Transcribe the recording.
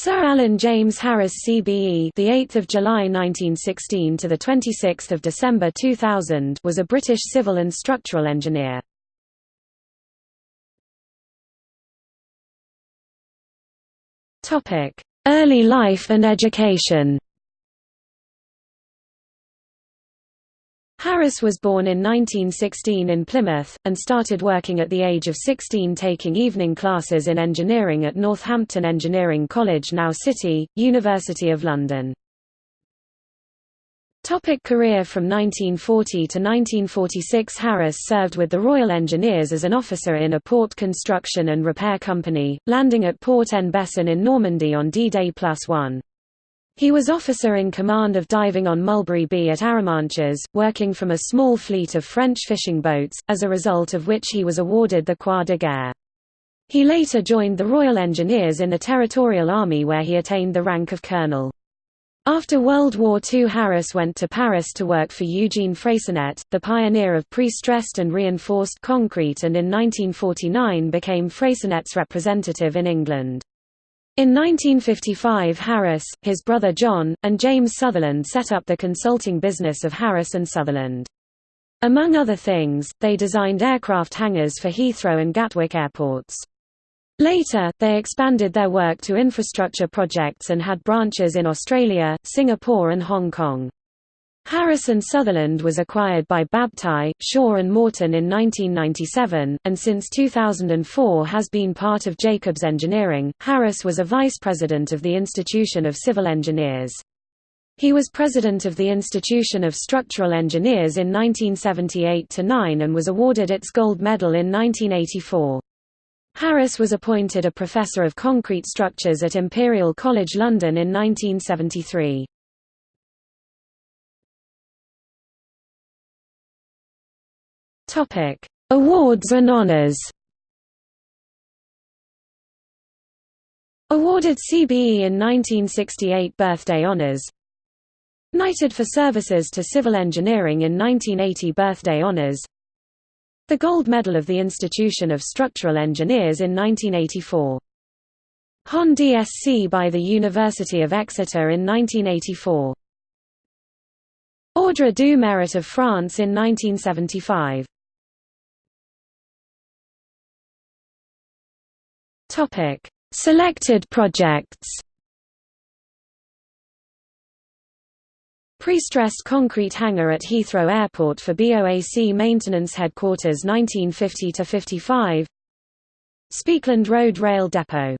Sir Alan James Harris CBE, the 8th of July 1916 to the 26th of December 2000, was a British civil and structural engineer. Topic: Early life and education. Harris was born in 1916 in Plymouth, and started working at the age of 16 taking evening classes in engineering at Northampton Engineering College now City, University of London. Topic career From 1940 to 1946 Harris served with the Royal Engineers as an officer in a port construction and repair company, landing at Port en Bessin in Normandy on D-Day Plus One. He was officer in command of diving on Mulberry B at Arromanches, working from a small fleet of French fishing boats, as a result of which he was awarded the Croix de Guerre. He later joined the Royal Engineers in the Territorial Army where he attained the rank of colonel. After World War II Harris went to Paris to work for Eugene Freyssinet, the pioneer of pre-stressed and reinforced concrete and in 1949 became Freyssinet's representative in England. In 1955 Harris, his brother John, and James Sutherland set up the consulting business of Harris and Sutherland. Among other things, they designed aircraft hangars for Heathrow and Gatwick airports. Later, they expanded their work to infrastructure projects and had branches in Australia, Singapore and Hong Kong. Harris & Sutherland was acquired by Babtie, Shaw and Morton in 1997, and since 2004 has been part of Jacobs Engineering. Harris was a vice president of the Institution of Civil Engineers. He was president of the Institution of Structural Engineers in 1978–9 and was awarded its gold medal in 1984. Harris was appointed a professor of concrete structures at Imperial College London in 1973. Topic: Awards and honors. Awarded CBE in 1968 Birthday Honors. Knighted for services to civil engineering in 1980 Birthday Honors. The Gold Medal of the Institution of Structural Engineers in 1984 Hon. DSc by the University of Exeter in 1984 Ordre du Mérite of France in 1975 Topic: Selected projects. Pre-stressed concrete hangar at Heathrow Airport for BOAC Maintenance Headquarters 1950–55 Spekeland Road Rail Depot